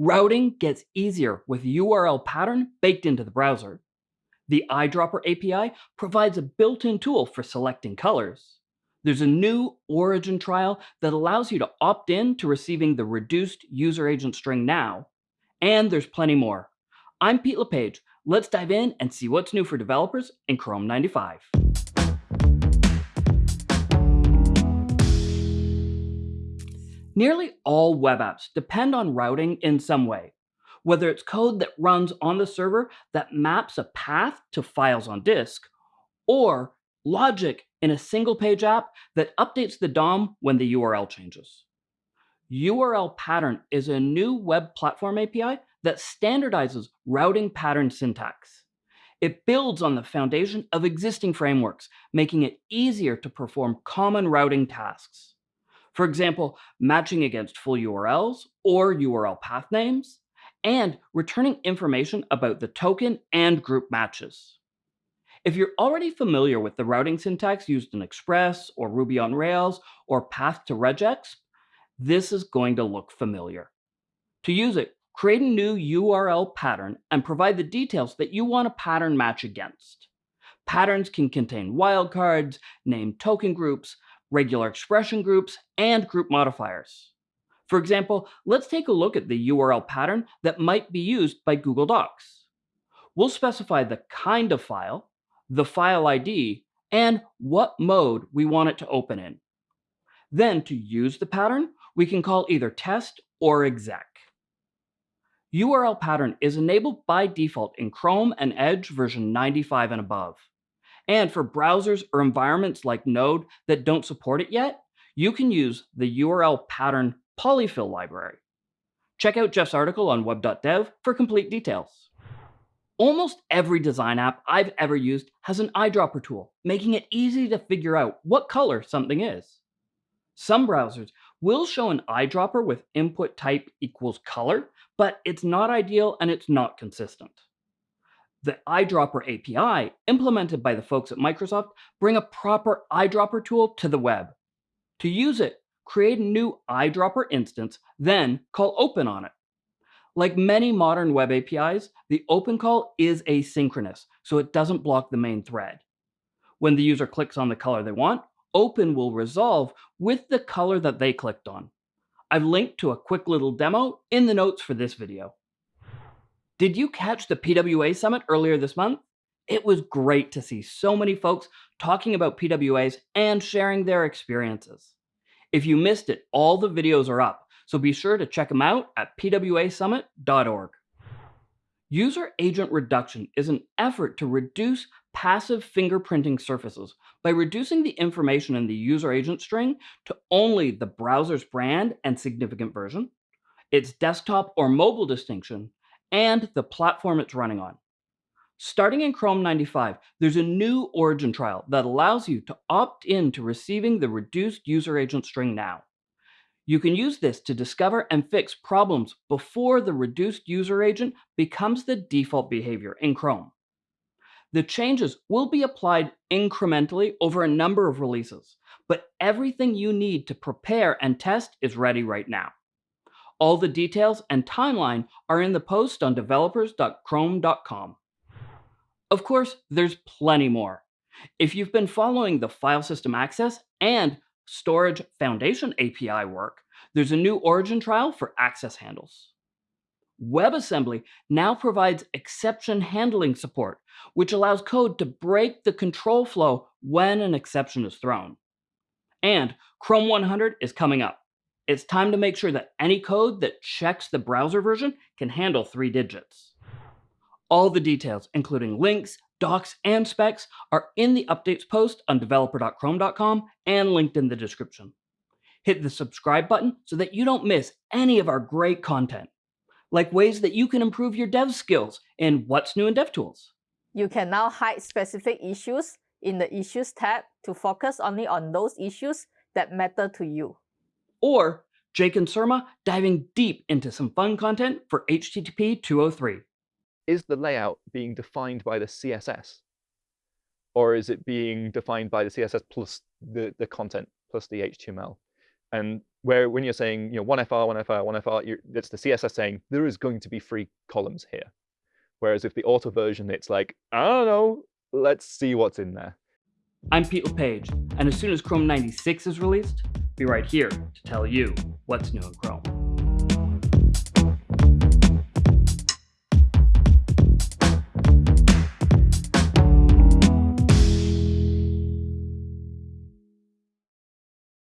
Routing gets easier with URL pattern baked into the browser. The eyedropper API provides a built-in tool for selecting colors. There's a new origin trial that allows you to opt in to receiving the reduced user agent string now. And there's plenty more. I'm Pete LePage. Let's dive in and see what's new for developers in Chrome 95. Nearly all web apps depend on routing in some way, whether it's code that runs on the server that maps a path to files on disk, or logic in a single page app that updates the DOM when the URL changes. URL pattern is a new web platform API that standardizes routing pattern syntax. It builds on the foundation of existing frameworks, making it easier to perform common routing tasks. For example, matching against full URLs or URL path names, and returning information about the token and group matches. If you're already familiar with the routing syntax used in Express or Ruby on Rails or Path to regex, this is going to look familiar. To use it, create a new URL pattern and provide the details that you want a pattern match against. Patterns can contain wildcards, name token groups, regular expression groups, and group modifiers. For example, let's take a look at the URL pattern that might be used by Google Docs. We'll specify the kind of file, the file ID, and what mode we want it to open in. Then to use the pattern, we can call either test or exec. URL pattern is enabled by default in Chrome and Edge version 95 and above. And for browsers or environments like Node that don't support it yet, you can use the URL pattern polyfill library. Check out Jeff's article on web.dev for complete details. Almost every design app I've ever used has an eyedropper tool, making it easy to figure out what color something is. Some browsers will show an eyedropper with input type equals color, but it's not ideal and it's not consistent the eyedropper API, implemented by the folks at Microsoft, bring a proper eyedropper tool to the web. To use it, create a new eyedropper instance, then call open on it. Like many modern web APIs, the open call is asynchronous, so it doesn't block the main thread. When the user clicks on the color they want, open will resolve with the color that they clicked on. I've linked to a quick little demo in the notes for this video. Did you catch the PWA Summit earlier this month? It was great to see so many folks talking about PWAs and sharing their experiences. If you missed it, all the videos are up, so be sure to check them out at pwasummit.org. User agent reduction is an effort to reduce passive fingerprinting surfaces by reducing the information in the user agent string to only the browser's brand and significant version, its desktop or mobile distinction, and the platform it's running on. Starting in Chrome 95, there's a new origin trial that allows you to opt in to receiving the reduced user agent string now. You can use this to discover and fix problems before the reduced user agent becomes the default behavior in Chrome. The changes will be applied incrementally over a number of releases, but everything you need to prepare and test is ready right now. All the details and timeline are in the post on developers.chrome.com. Of course, there's plenty more. If you've been following the file system access and storage foundation API work, there's a new origin trial for access handles. WebAssembly now provides exception handling support, which allows code to break the control flow when an exception is thrown. And Chrome 100 is coming up. It's time to make sure that any code that checks the browser version can handle three digits. All the details, including links, docs, and specs, are in the updates post on developer.chrome.com and linked in the description. Hit the subscribe button so that you don't miss any of our great content, like ways that you can improve your dev skills in What's New in DevTools. You can now hide specific issues in the Issues tab to focus only on those issues that matter to you or Jake and Surma diving deep into some fun content for HTTP 203. Is the layout being defined by the CSS? Or is it being defined by the CSS plus the, the content plus the HTML? And where when you're saying you know one FR, one FR, one FR, that's the CSS saying there is going to be three columns here. Whereas if the auto version, it's like, I don't know, let's see what's in there. I'm Pete LePage, and as soon as Chrome 96 is released, be right here to tell you what's new in Chrome.